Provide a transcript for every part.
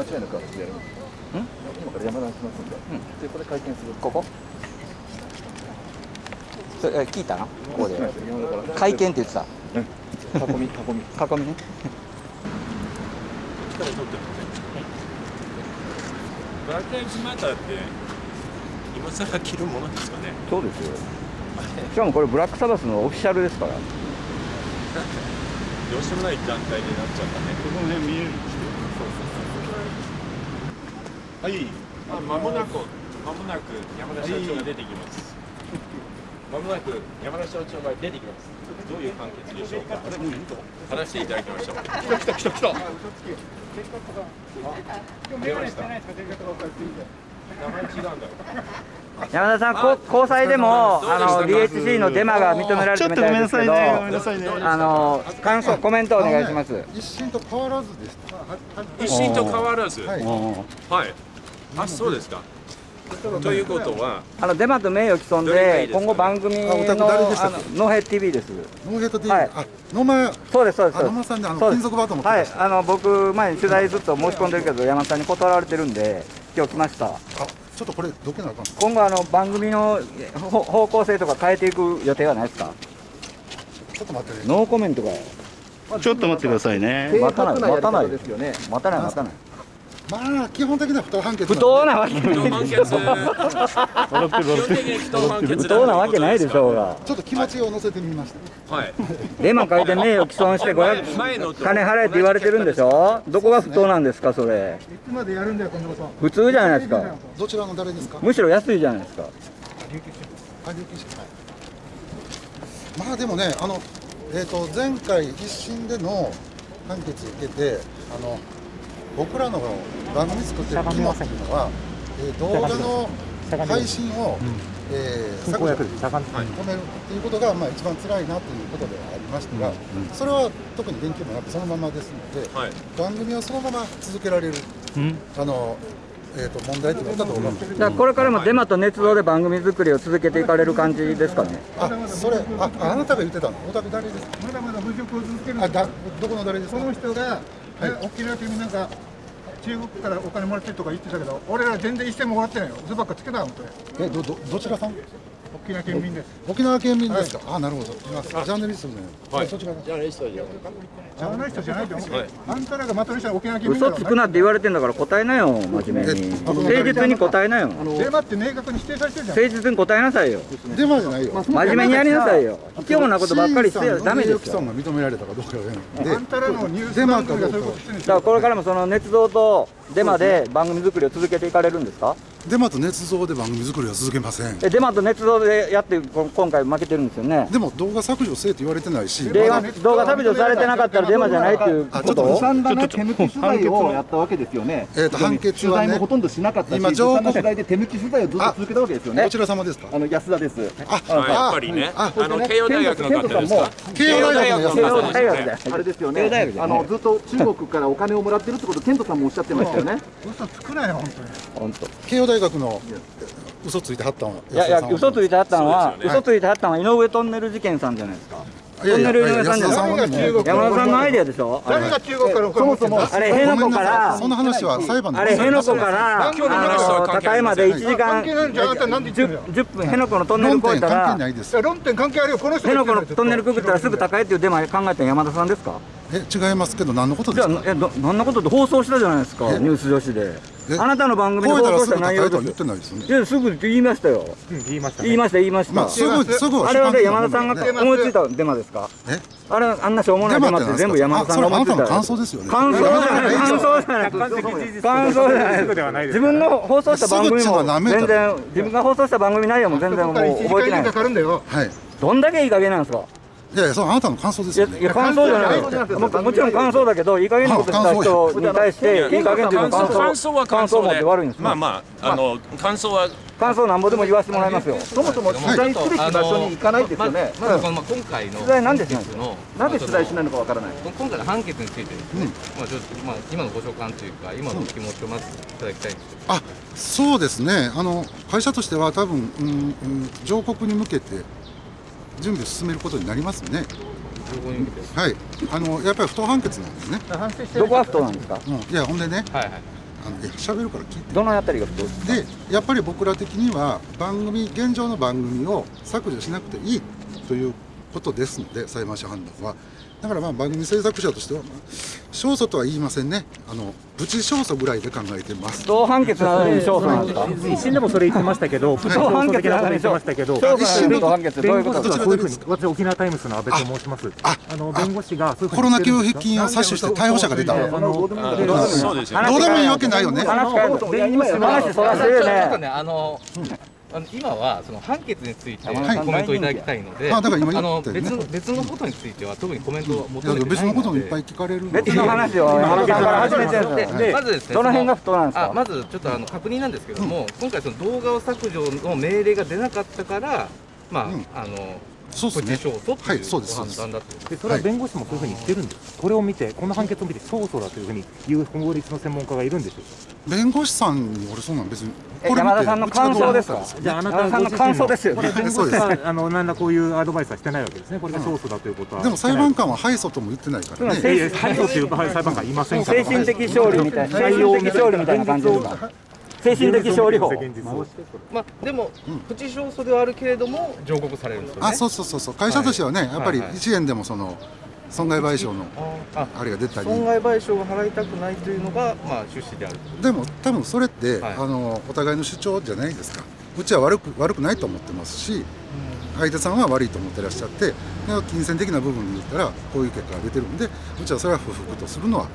間違いなくやるんです今から山田しますんで、うん、でこれ会見する。ここ？それ聞いたなここで。会見って言ってた、うん、囲み囲み。囲みね。力取ってブラック・ライブズ・マターって今更着るものですかねそうですよしかもこれブラックサバスのオフィシャルですからどうしようもない団体になっちゃったねこの辺見えるはいあ間もなく間もなく山田社長が出てきます、まもなく山田社長が出てきます。どういう判決でしょうか？話していただきましょう。来た来た来た来た。出ました。山田さん、交際でもあの DHC のデマが認められてみたいですけど、あの感想コメントお願いします。一審と変わらずです。一審と変わらず？はい。はい。あ、そうですか。ということはあのデマと名誉毀損で今後番組のノーヘ TV ですノーヘッド TV、はい、あ野間そうですそうです。野間さんであの金属バートもはい。あの僕前に取材ずっと申し込んでるけど山田さんに断られてるんで今日来ました。あちょっとこれどけなあかん今後あの番組の方向性とか変えていく予定はないですか？ちょっと待って、ね、ノーコメントかよちょっと待ってくださいね。待たない。待たないですよね。待たない待たないまあ基本的には不当判決不当なわけない不当なわけないでしょうが。ちょっと気持ちを乗せてみました。はい。デマ書いて名誉毀損して500金払えって言われてるんでしょ？どこが不当なんですかそれ？いつまでやるんだよこんなこと普通じゃないですか。どちらの誰ですか？むしろ安いじゃないですか。まあでもねあのえっ、ー、と前回一審での判決受けてあの僕らの番組作ってる肝っていうのは、えー、動画の配信を、うん、えー、削除、止めるっていうことが、まあ、一番辛いなということではありましたが、うんうん、それは特に言及もなくそのままですので、はい、番組はそのまま続けられる、あのえーと、問題というのだと思います。じゃこれからもデマと捏造で番組作りを続けていかれる感じですかね？あ、それ、あ、あなたが言ってたの、お宅誰ですか？まだまだ侮辱を続ける。あ、だ、どこの誰ですか？この人が、はい、沖縄県なんか中国からお金もらってるとか言ってたけど、俺ら全然一銭ももらってないよ。嘘ばっかつけた本当に。え、ど、ど、どちらさん？沖縄県民です。沖縄県民ですか？はい、あ、なるほど。ジャーナリストね。はい。そちら。ジャーナリストじゃジャーナリストじゃないと思う。あんたらがまとめした沖縄県民。嘘つくなって言われてんだから答えなよ、真面目に。誠実に答えなよ。デマって明確に否定されてるじゃん。誠実に答えなさいよ。デマじゃないよ。真面目にやりなさいよ。卑怯なことばっかりしてダメですよ。が認められたかどうかで。あんたらのニュースデマかどうか。だからこれからもその捏造とデマで番組作りを続けていかれるんですか？デマと捏造で番組作りは続けません。えデマと捏造でやって今回負けてるんですよね。でも動画削除せえと言われてないし。動画削除されてなかったらデマじゃないっていうこと？を散々な手抜き取材をやったわけですよね。えっと判決はね。ほとんどしなかったし今情報取材で手抜き取材をずっと続けたわけですよね。どちら様ですか？あの安田です。あやっぱりね。あの慶応大学の方ですか？慶応大学の大学あれですよね。あのずっと中国からお金をもらってるってことケントさんもおっしゃってましたよね。嘘つくなよ本当に。本当。慶応大学の嘘ついてはったんいやいや嘘ついてはったんは、ね、嘘ついてはったんは井上トンネル事件さんじゃないですか。トンネル井上さんじゃない。山田さんのアイデアでしょ？誰が中国からそもそもあれ辺野古から。その話は裁判あれ辺野古から高山で1時間10分辺野古のトンネル越えたら論点関係あるよ。この人辺野古のトンネルくぐったらすぐ高いっていうデマ考えた山田さんですか？え違いますけど何のことですか？え何のことって放送したじゃないですか。ニュース女子であなたの番組で放送した内容です言ってないですぐ言いましたよ、言いました言いました言いました、すぐすぐあれはね山田さんが思いついたデマですか？え？あれあんなしょうもないデマって全部山田さんが思いついた感想ですよね。感想じゃない。感想じゃない感想じゃない。自分の放送した番組も全然自分が放送した番組内容も全然もう覚えてない。はい。どんだけいい加減なんですか？いやいや、そのあなたの感想ですよ、ね、いや、感想じゃないももちろん感想だけど、いい加減なことした人に対して、いい加減っていうの感想感想は感想持って悪いんですまあまあ、あの、感想は。感想なんぼでも言わせてもらいますよ。そもそも取材すべき場所に行かないですよね。まず、まあ、今回の。取材なんでしないの。なんで取材しないのかわからない。今回の判決についてですね。まあ、ちょっと、まあ、今のご所感というか、今の気持ちをまずいただきたいんですあ、そうですね。あの、会社としては、多分、うん、うん、上告に向けて。準備を進めることになりますね。はい、あのやっぱり不当判決なんですね。どこが不当なんですか？うん、いやほんでね、はいはい、あの喋るから聞いて。どのあたりがでやっぱり僕ら的には番組現状の番組を削除しなくていいということですので裁判所判断はだからまあ番組制作者としては、まあ、勝訴とは言いませんね。あのプチ勝訴ぐらいで考えてます。同判決なのに勝訴なんですか一審でもそれ言ってましたけど同判決なのに言ってましたけど勝訴なの判決どういうこと弁護士がこういうふうに私沖縄タイムスの阿部と申します。ああの弁護士がコロナ給付金を採取して逮捕者が出た。どうでもいいわけないよね。話変える弁護士の話そらしてるちょっとね。ね、あの、あの今はその判決についてコはい。メントをいただきたいので、あだから今言あのったよね別の別のことについては特にコメントを求めてないので、別のこともいっぱい聞かれるので別の話を山田さんから始めてるんで。すよでまずですね、どの辺が不当なんですか？あまずちょっとあの確認なんですけども、今回その動画を削除の命令が出なかったから、まあ、うん。あのそうですね。勝訴とはいいうそうごですそうです。判断だと。で。それは弁護士もそういうふうに言ってるんです、これを見て、この判決を見て、勝訴だというふうに言う法律の専門家がいるんでしょうか？弁護士さんに俺そんなん別に。え山田さんの感想ですか？じゃあ、あな山田さんの感想ですよこれ、弁護士そうはあの何らこういうアドバイスはしてないわけですね、これが勝訴だということは。でも裁判官は敗訴とも言ってないからね。いやいや、敗訴という裁判官いませんから。精神的勝利みたいな精神的勝利みたいな感じですか？精神的勝利法まあでも、プチ勝訴ではあるけれども上告されるんですよね。あそうそうそう。そう会社としてはね、やっぱりはいはい。1円でもその損害賠償のああれが出たり。損害賠償が払いたくないというのがまあ趣旨である。でも多分それって、はい。あのお互いの主張じゃないですか。うちは悪く悪くないと思ってますし相手さんは悪いと思ってらっしゃってで金銭的な部分で言ったらこういう結果が出てるんでうちはそれは不服とするのは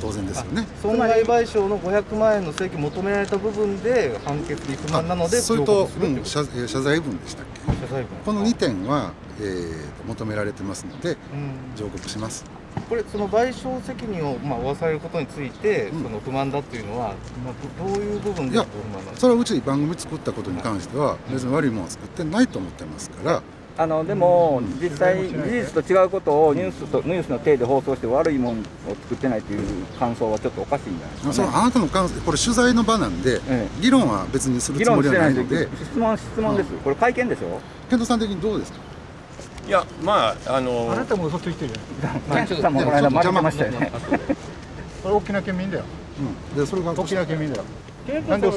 当然ですよね。損害賠償の500万円の請求求められた部分で判決に不満なのでそれとうん、謝えー謝罪文でしたっけ？謝罪文。この2点は、えー求められてますのでうん。上告します。これその賠償責任をまあ負わされることについて、うん。その不満だっていうのは、まあ、どどういう部分いやでご不満なんですか？それはうち番組作ったことに関しては別に悪いものは作ってないと思ってますからあのでも実際事実と違うことをニュースとニュースの体で放送して悪いものを作ってないという感想はちょっとおかしいんじゃないですか、ね、そのあなたの感想これ取材の場なんで、え議論は別にする議つもりは論してないので質問質問です、これ会見でしょ？健人さん的にどうですか？いやまああのあなたも嘘ついてるよ。ケントさんもこの間ましたよね。これ大きな県民だよ。うん、でそれが大きな県民だよ。なんで僕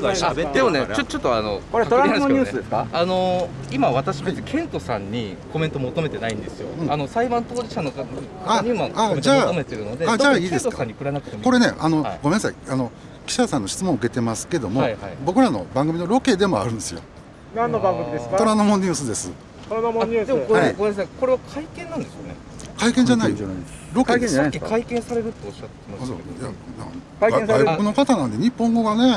が喋ってでもねちょちょっとあのこれトランプニュースですかあの今私別にケントさんにコメント求めてないんですよ、うん。あの裁判当事者の方あにもあコメント求めてるのでじゃああじゃあいいですか？ケントさんにくれなくてもいい。これねあの、はい。ごめんなさい。あの記者さんの質問を受けてますけども、はいはい。僕らの番組のロケでもあるんですよ。何の番組です虎ノ門ニュースです。虎ノあでもこれ、はい。ごめんなさい。これは会見なんですよね。会見じゃないよ。ロケです会見じゃないさっき会見されるっておっしゃってましたけど。いや会見される？外国の方なんで日本語がね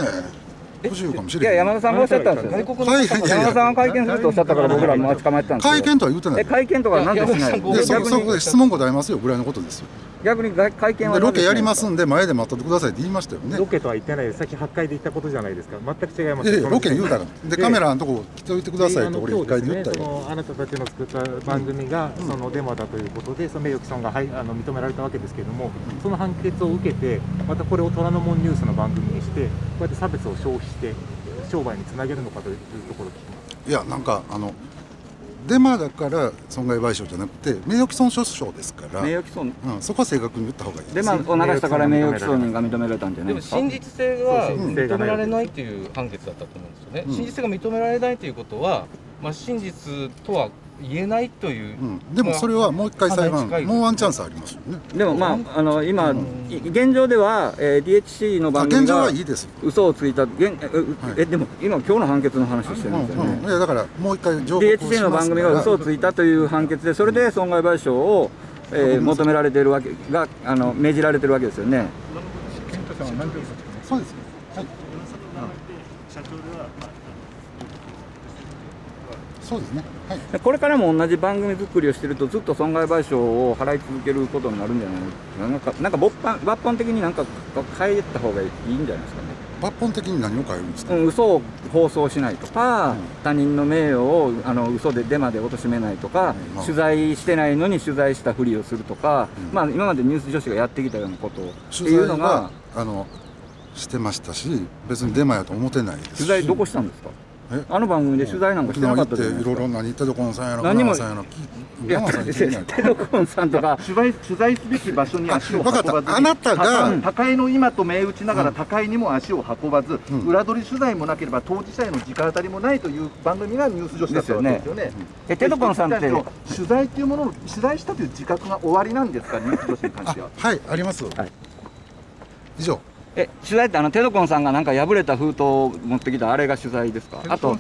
え？不自由かもしいやれない山田さんがおっしゃったんですよ。外国のはい方山田さんが会見するとおっしゃったから僕らも待ち構えてたんですよ。会見とは言ってない。え会見とかなんでしない？いや山田さんごでそ逆にそこで質問答えますよ。ぐらいのことですよ逆に会会見はでロケやりますんんで前で待っとってくださいって言いましたよねロケとは言ってないです？さっき8階で言ったことじゃないですか。全く違います。いやロケ言うたらででカメラのとこ来ておいてくださいと俺一今日ですね回で言ったよそのあなたたちの作った番組が、そのデマだということで、その名誉毀損が、はい、あの認められたわけですけれども、その判決を受けて、またこれを虎ノ門ニュースの番組にして、こうやって差別を消費して、商売につなげるのかというところを聞きます。いやなんかあのデマだから損害賠償じゃなくて名誉毀損訴訟ですから、名誉毀損。うん、そこは正確に言った方がいいです。デマを流したから名誉毀損が認められたんじゃないですか真実性が認められないという判決だったと思うんですよね、うん。真実性が認められないということは、まあ、真実とは言えないという、うん、でもそれはもう一回裁判、もうワンチャンスありますよね。でもまああの今、い現状では、えー、DHC のあ現状番組がはいいですよ。嘘をついた現え,う、はい。えでも今今日の判決の話してうんるんですよね、うん、いやだからもう一回上告をします DHC の番組が嘘をついたという判決でそれで損害賠償を、えー求められているわけがあの命じられてるわけですよね。そうですよ。はい。そうですね。はい。でこれからも同じ番組作りをしてるとずっと損害賠償を払い続けることになるんじゃないなんかなんか抜本抜本的になんか変えた方がいいんじゃないですかね抜本的に何を変えるんですか？うん、嘘を放送しないとか、うん他人の名誉をあの嘘でデマで貶めないとか、取材してないのに取材したふりをするとか、うんまあ、今までニュース女子がやってきたようなことをっていうのがはあのしてましたし、別にデマやと思ってないですし。取材どこしたんですか？えあの番組で取材なんかしてなかったじゃないですか。いろいろ何テドコンさんやら何もさんやらいやテドコンさんとか取材取材すべき場所に足を運ばず分かった。あなたが高井の今と銘打ちながら高井にも足を運ばず、うん。裏取り取材もなければ当事者への直当たりもないという番組がニュース女子だったわけですよね。えテドコンさんって取材っていうものを取材したという自覚が終わりなんですかニュース女子に関しては。はいあります、はい以上え取材ってあのテドコンさんがなんか破れた封筒を持ってきたあれが取材ですか？あと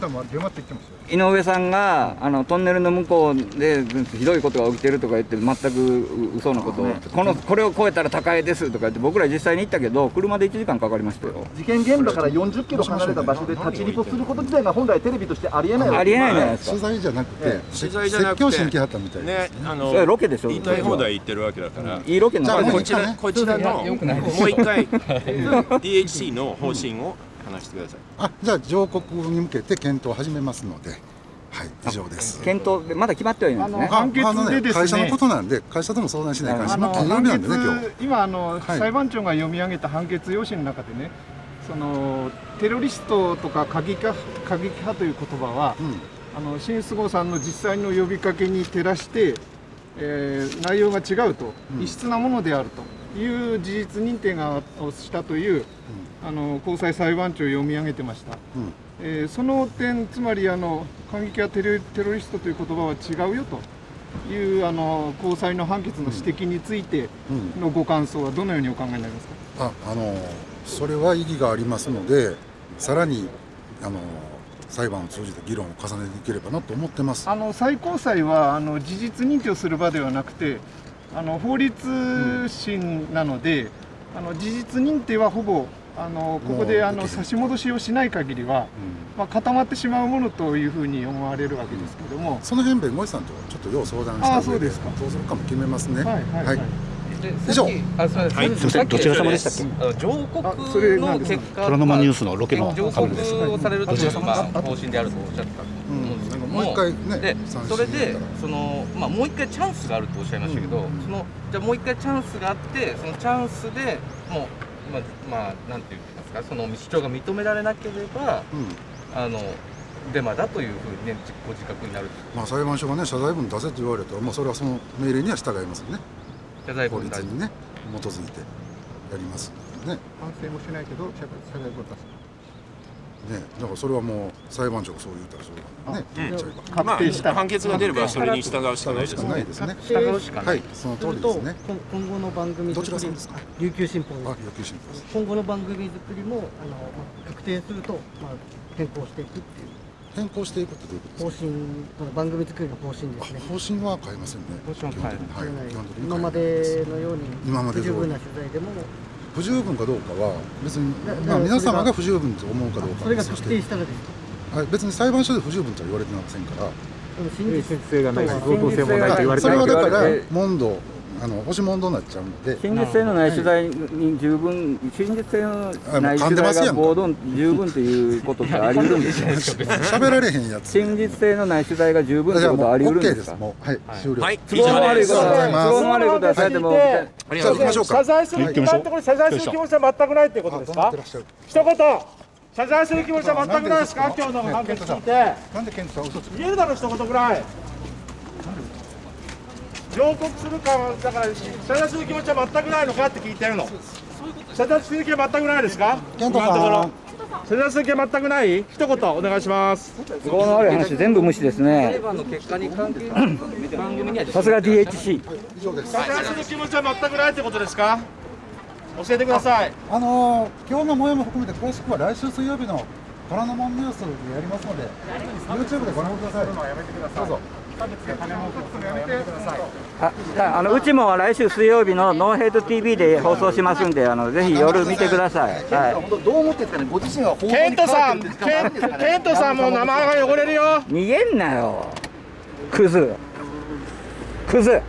井上さんがあのトンネルの向こうでひどいことが起きてるとか言って全く嘘のことを、このこれを超えたら高いですとか言って僕ら実際に行ったけど車で1時間かかりましたよ。事件現場から40キロ離れた場所で立ちリポすること自体が本来テレビとしてありえないわけありえないじゃないですか。取材じゃなくて、え取材じゃなくて説教しに来はったみたいですね。ねあのそれロケでしょ言いたい放題言ってるわけだから、いいロケのじゃあ中でこちらこちらの もう一回 DHC の方針を話してください。あじゃあ上告に向けて検討を始めますのではい以上です。検討でまだ決まってはいないんですね。あ判決でですね。会社のことなんで会社とも相談しない関しあのまあ金曜日なんでね今あの、はい。裁判長が読み上げた判決用紙の中でねそのテロリストとか過激派過激派という言葉は、うん。あの新菅生さんの実際の呼びかけに照らして、えー内容が違うと、うん。異質なものであるという事実認定がをしたという、あの高裁裁判長を読み上げてました。うんえーその点、つまりあの過激派テロテロリストという言葉は違うよというあの高裁の判決の指摘についてうんのご感想はどのようにお考えになりますか？ああのそれは意義がありますのでさらにあの裁判を通じて議論を重ねていければなと思ってますあの最高裁はあの事実認定をする場ではなくてあの法律審なので、あの事実認定はほぼあのここであの差し戻しをしない限りは、まあ、固まってしまうものというふうに思われるわけですけども、その辺弁護士さんとちょっと要相談したあそうですか。どうするかも決めますね。はいはいはい。で以上さっきあすみません、はい。さっきどちら様でしたっあの上あそれ告の結果虎ノ門ニュースのロケの上告をされるというまあ方針であるとおっしゃったも、うんもう一回ねでそれでそのまあもう一回チャンスがあるとおっしゃいましたけど、そのじゃあもう一回チャンスがあってそのチャンスでもうまあまあなんていうんですかその主張が認められなければうん。あのデマだというふうにねご自覚になるまあ、裁判所がね謝罪文出せと言われたら、まあ、それはその命令には従いますよね。法謝罪文律にね基づいてやりますね。反省もしないけど謝罪を出す。ねだからそれはもう裁判長がそう言ったらそうね。言っちゃえば。ま確定した。あ、判決が出ればそれに従うしかないです少ね。はいいその通りですね。今今後の番組ど作りちらさんですか？琉球新報。あ野球新報です。今後の番組作りもあの、まあ、確定すると、まあ、変更していくっていう。変更していくってどういうことですか？方針番組作りの方針ですね。あ方針は変えませんね。方針は変えるはい変えない。基本的に今までのように今まで十分な取材でも不十分かどうかは別にだ、まあ、皆様だが不十分と思うかどうかそれがは別として確定したらですはい、別に裁判所で不十分とは言われてませんから。真実先生がないし合同性もないと言われてそれはだからえ問答あの押し問答になっちゃうので。真実性のない取材に十分真実性のない取材が暴動十分ということってあり得るんですか喋られへんやつ。真実性のない取材が十分ということはあり得るんですす。もうはい、終了。はい、都合の悪い。ことありがとうございます。は都合の悪いことはされてもありがとうございます。謝罪する、はい今のところ謝罪する気持ちは全くないっていうことですか？一言。謝罪する気持ちは全くないですか？今日の判決聞いて。なんで健太さん嘘つく言えるだろ一言ぐらい上告するかはだから謝罪する気持ちは全くないのかって聞いてるの。謝罪する気は全くないですか？今のところ。謝罪する気は全くない？一言お願いします。都合の悪い話全部無視ですね。裁判の結果に関係ない。番組にはさすが DHC 以上です謝罪する気持ちは全くないってことですか？教えてください。あのー今日の模様も含めて詳しくは来週水曜日の虎ノ門ニュースでやりますので YouTube でご覧ください。どうぞあああのうちも来週水曜日のノーヘイト TV で放送しますんであのぜひ夜見てください、は本当どう思ってるんですかねご自身はケントさん関わってるんですかケンケントさんも名前が汚れるよ。い、逃げんなよ。クズ。クズ